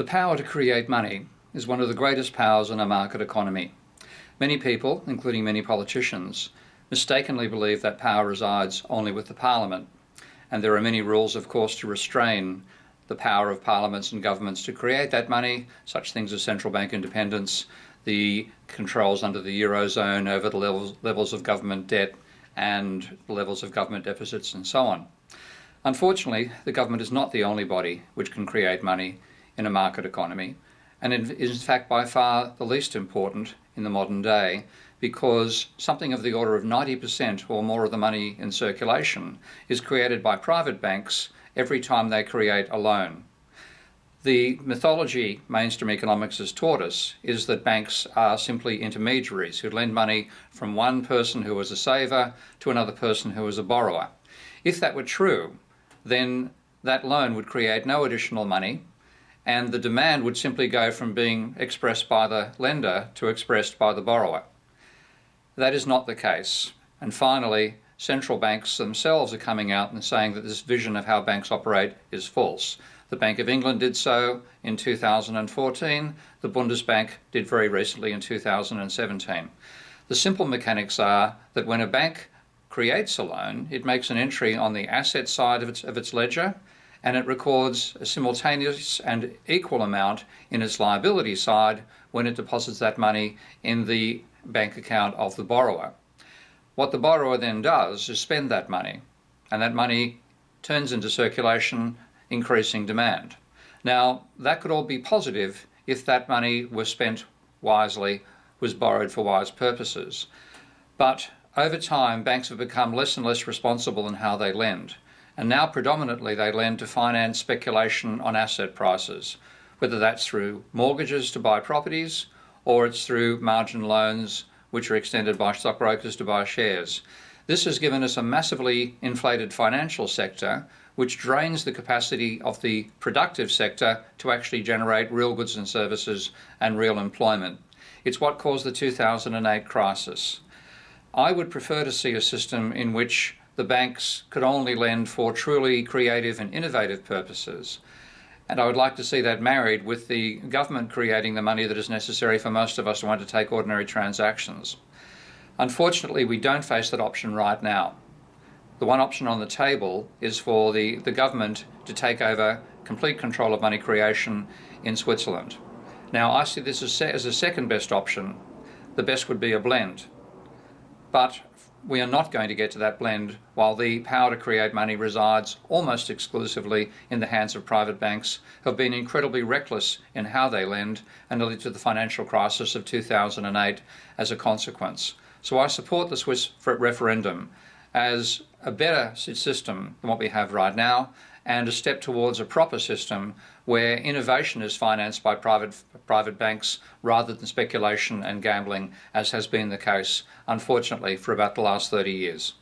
The power to create money is one of the greatest powers in a market economy. Many people, including many politicians, mistakenly believe that power resides only with the Parliament. And there are many rules, of course, to restrain the power of parliaments and governments to create that money, such things as central bank independence, the controls under the Eurozone over the levels, levels of government debt and the levels of government deficits and so on. Unfortunately, the government is not the only body which can create money in a market economy, and it is in fact by far the least important in the modern day because something of the order of 90% or more of the money in circulation is created by private banks every time they create a loan. The mythology mainstream economics has taught us is that banks are simply intermediaries who lend money from one person who is a saver to another person who is a borrower. If that were true, then that loan would create no additional money and the demand would simply go from being expressed by the lender to expressed by the borrower. That is not the case. And finally, central banks themselves are coming out and saying that this vision of how banks operate is false. The Bank of England did so in 2014. The Bundesbank did very recently in 2017. The simple mechanics are that when a bank creates a loan, it makes an entry on the asset side of its, of its ledger and it records a simultaneous and equal amount in its liability side when it deposits that money in the bank account of the borrower. What the borrower then does is spend that money, and that money turns into circulation, increasing demand. Now, that could all be positive if that money was spent wisely, was borrowed for wise purposes. But over time, banks have become less and less responsible in how they lend. And now predominantly they lend to finance speculation on asset prices, whether that's through mortgages to buy properties or it's through margin loans which are extended by stockbrokers to buy shares. This has given us a massively inflated financial sector which drains the capacity of the productive sector to actually generate real goods and services and real employment. It's what caused the 2008 crisis. I would prefer to see a system in which the banks could only lend for truly creative and innovative purposes and I would like to see that married with the government creating the money that is necessary for most of us to want to take ordinary transactions. Unfortunately, we don't face that option right now. The one option on the table is for the, the government to take over complete control of money creation in Switzerland. Now, I see this as, as a second best option. The best would be a blend. But we are not going to get to that blend while the power to create money resides almost exclusively in the hands of private banks who have been incredibly reckless in how they lend and led to the financial crisis of 2008 as a consequence. So I support the Swiss referendum as a better system than what we have right now and a step towards a proper system where innovation is financed by private, private banks rather than speculation and gambling, as has been the case, unfortunately, for about the last 30 years.